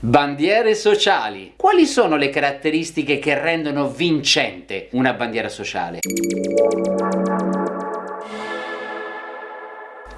Bandiere sociali. Quali sono le caratteristiche che rendono vincente una bandiera sociale?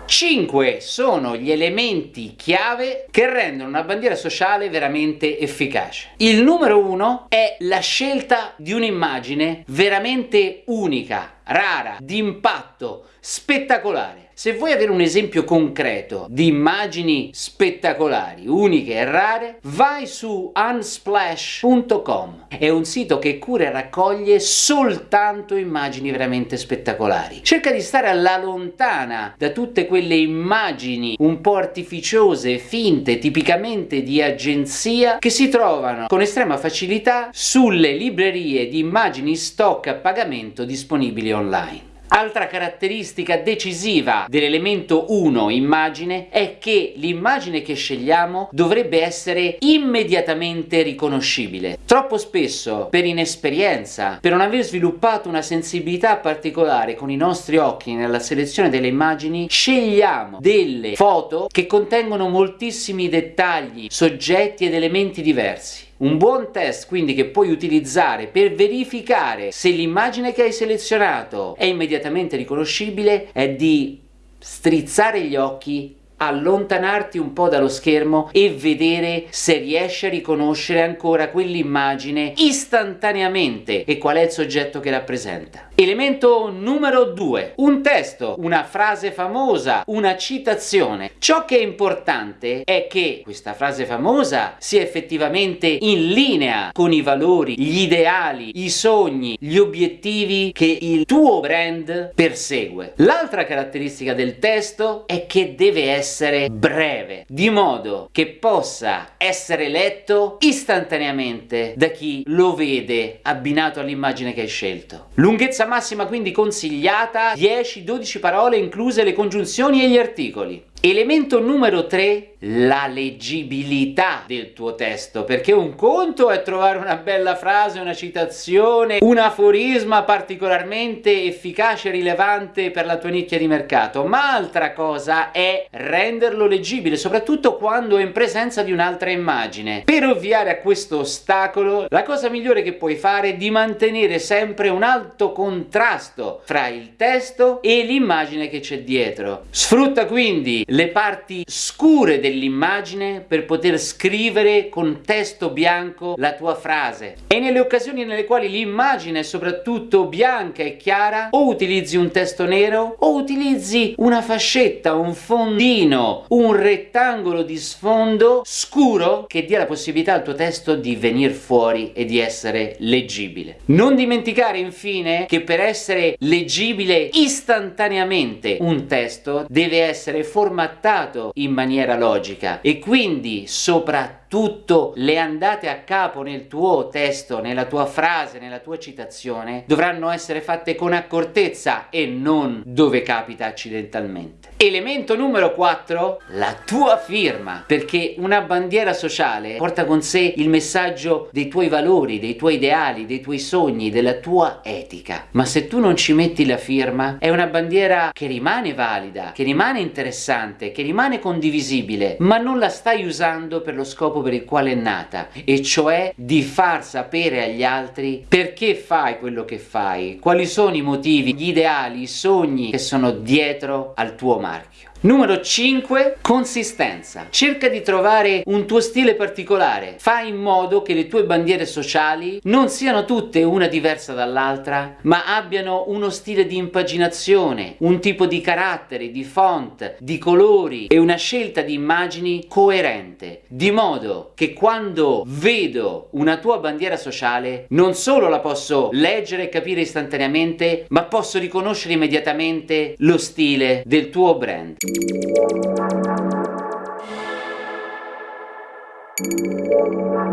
5 sono gli elementi chiave che rendono una bandiera sociale veramente efficace. Il numero 1 è la scelta di un'immagine veramente unica, rara, di impatto, spettacolare. Se vuoi avere un esempio concreto di immagini spettacolari, uniche e rare, vai su unsplash.com. È un sito che cura e raccoglie soltanto immagini veramente spettacolari. Cerca di stare alla lontana da tutte quelle immagini un po' artificiose, finte, tipicamente di agenzia, che si trovano con estrema facilità sulle librerie di immagini stock a pagamento disponibili online. Altra caratteristica decisiva dell'elemento 1 immagine è che l'immagine che scegliamo dovrebbe essere immediatamente riconoscibile. Troppo spesso, per inesperienza, per non aver sviluppato una sensibilità particolare con i nostri occhi nella selezione delle immagini, scegliamo delle foto che contengono moltissimi dettagli, soggetti ed elementi diversi. Un buon test quindi che puoi utilizzare per verificare se l'immagine che hai selezionato è immediatamente riconoscibile è di strizzare gli occhi allontanarti un po' dallo schermo e vedere se riesci a riconoscere ancora quell'immagine istantaneamente e qual è il soggetto che rappresenta. Elemento numero 2. Un testo, una frase famosa, una citazione. Ciò che è importante è che questa frase famosa sia effettivamente in linea con i valori, gli ideali, i sogni, gli obiettivi che il tuo brand persegue. L'altra caratteristica del testo è che deve essere essere breve, di modo che possa essere letto istantaneamente da chi lo vede abbinato all'immagine che hai scelto. Lunghezza massima quindi consigliata 10-12 parole incluse le congiunzioni e gli articoli. Elemento numero 3, la leggibilità del tuo testo, perché un conto è trovare una bella frase, una citazione, un aforisma particolarmente efficace e rilevante per la tua nicchia di mercato, ma altra cosa è renderlo leggibile, soprattutto quando è in presenza di un'altra immagine. Per ovviare a questo ostacolo, la cosa migliore che puoi fare è di mantenere sempre un alto contrasto fra il testo e l'immagine che c'è dietro. Sfrutta quindi le parti scure dell'immagine per poter scrivere con testo bianco la tua frase e nelle occasioni nelle quali l'immagine è soprattutto bianca e chiara o utilizzi un testo nero o utilizzi una fascetta, un fondino, un rettangolo di sfondo scuro che dia la possibilità al tuo testo di venire fuori e di essere leggibile. Non dimenticare infine che per essere leggibile istantaneamente un testo deve essere formato formattato in maniera logica e quindi soprattutto tutto le andate a capo nel tuo testo, nella tua frase, nella tua citazione dovranno essere fatte con accortezza e non dove capita accidentalmente. Elemento numero 4, la tua firma, perché una bandiera sociale porta con sé il messaggio dei tuoi valori, dei tuoi ideali, dei tuoi sogni, della tua etica. Ma se tu non ci metti la firma, è una bandiera che rimane valida, che rimane interessante, che rimane condivisibile, ma non la stai usando per lo scopo per il quale è nata e cioè di far sapere agli altri perché fai quello che fai, quali sono i motivi, gli ideali, i sogni che sono dietro al tuo Mario. Numero 5. Consistenza. Cerca di trovare un tuo stile particolare. Fai in modo che le tue bandiere sociali non siano tutte una diversa dall'altra, ma abbiano uno stile di impaginazione, un tipo di carattere, di font, di colori e una scelta di immagini coerente, di modo che quando vedo una tua bandiera sociale non solo la posso leggere e capire istantaneamente, ma posso riconoscere immediatamente lo stile del tuo brand. Thank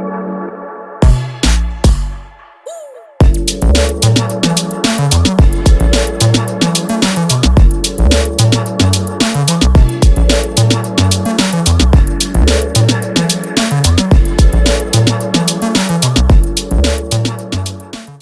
you.